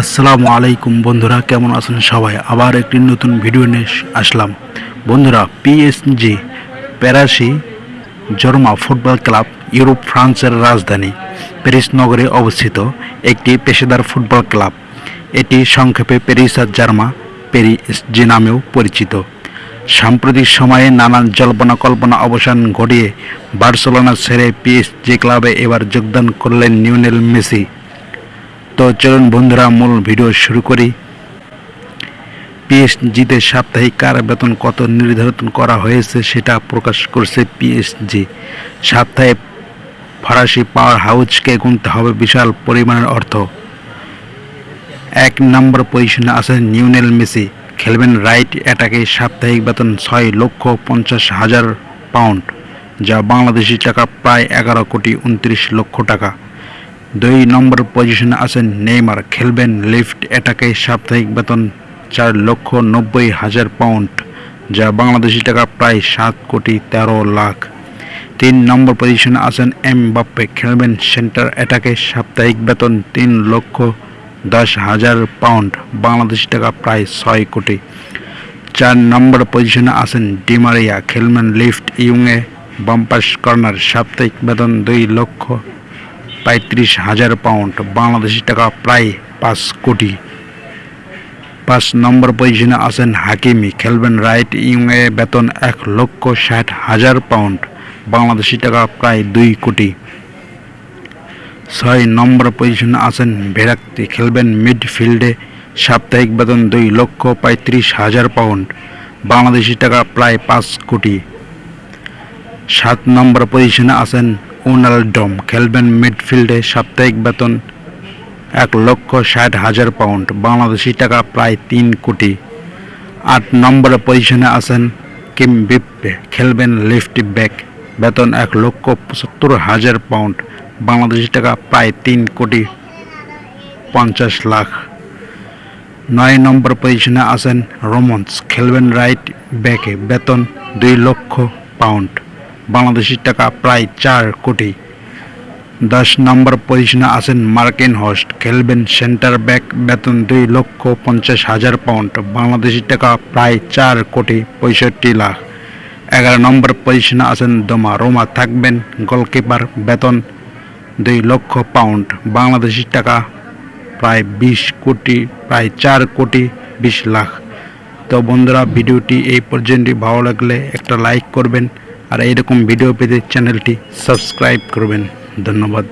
আসসালামু আলাইকুম বন্ধুরা, কেমন আছেন সবাই? আবার একটি নতুন ভিডিও নিয়ে আসলাম। বন্ধুরা PSG Paris Saint Germain football club, Europe, ফ্রান্সের রাজধানী প্যারিস নগরে অবস্থিত একটি পেশাদার ফুটবল ক্লাব। এটি সংক্ষেপে প্যারিস আর জার্মা পেরিএসজি নামেও পরিচিত। সাম্প্রতিক সময়ে নানান জল্পনা কল্পনা অবসান ঘটিয়ে বার্সেলোনা ছেড়ে পিএসজি ক্লাবে এবার যোগদান করলেন নিউনেল মেসি। তো চলুন বন্ধুরা, মূল ভিডিও শুরু করি। পিএসজিতে সাপ্তাহিক কার বেতন কত নির্ধারণ করা হয়েছে সেটা প্রকাশ করছে পিএসজি সপ্তাহে ফরাসি পাওয়ার হাউসকে গুনতে হবে বিশাল পরিমাণের অর্থ। এক নম্বর পজিশনে আছেন নিউনেল মেসি। খেলবেন রাইট অ্যাটাকে সাপ্তাহিক বেতন ছয় লক্ষ পঞ্চাশ হাজার পাউন্ড, যা বাংলাদেশি টাকা প্রায় এগারো কোটি উনত্রিশ লক্ষ টাকা। দুই নম্বর পজিশনে আছেন নেইমার, খেলবেন লিফট অ্যাটাকে সাপ্তাহিক বেতন চার লক্ষ নব্বই হাজার পাউন্ড, যা বাংলাদেশি টাকা প্রায় সাত কোটি তেরো লাখ। তিন নম্বর পজিশনে আছেন এম বাপ্পে খেলবেন সেন্টার অ্যাটাকে সাপ্তাহিক বেতন তিন লক্ষ দশ হাজার পাউন্ড, বাংলাদেশি টাকা প্রায় ছয় কোটি। চার নম্বর পজিশনে আছেন ডিমারিয়া খেলবেন লিফট ইউংয়ে বাম্পাস কর্নার, সাপ্তাহিক বেতন দুই লক্ষ পঁয়ত্রিশ হাজার পাউন্ড। বাংলাদেশি টাকা প্রায় পাঁচ কোটি। পাঁচ নম্বর পজিশনে আছেন হাকিমি, খেলবেন রাইট ইংয়ে বেতন এক লক্ষ ষাট হাজার পাউন্ড। বাংলাদেশি টাকা প্রায় দুই কোটি। ছয় নম্বর পজিশনে আছেন ভেরাক্তি, খেলবেন মিডফিল্ডে সাপ্তাহিক বেতন দুই লক্ষ পঁয়ত্রিশ হাজার পাউন্ড। বাংলাদেশি টাকা প্রায় পাঁচ কোটি। সাত নম্বর পজিশনে আছেন উনালডম খেলবেন মিডফিল্ডে সাপ্তাহিক বেতন এক লক্ষ ষাট হাজার পাউন্ড, বাংলাদেশি টাকা প্রায় তিন কোটি। আট নম্বর পজিশনে আছেন কিম বিপ্পে, খেলবেন লেফট ব্যাক, বেতন এক লক্ষ পঁচাত্তর হাজার পাউন্ড, বাংলাদেশি টাকা প্রায় তিন কোটি পঞ্চাশ লাখ। নয় নম্বর পজিশনে আছেন রোমন্স, খেলবেন রাইট ব্যাকে, বেতন দুই লক্ষ পাউন্ড। বাংলাদেশি টাকা প্রায় চার কোটি। দশ নম্বর পজিশনে আছেন মার্কিন হোস্ট খেলবেন সেন্টার ব্যাক বেতন দুই লক্ষ পঞ্চাশ হাজার পাউন্ড। বাংলাদেশি টাকা প্রায় চার কোটি পঁয়ষট্টি লাখ। এগারো নম্বর পজিশনে আছেন দোমা, রোমা থাকবেন গোলকিপার, বেতন দুই লক্ষ পাউন্ড। বাংলাদেশি টাকা প্রায় বিশ কোটি, প্রায় চার কোটি বিশ লাখ। তো বন্ধুরা, ভিডিওটি এই পর্যন্তই। ভালো লাগলে একটা লাইক করবেন আর এইরকম ভিডিও পেতে চ্যানেলটি সাবস্ক্রাইব করবেন। ধন্যবাদ।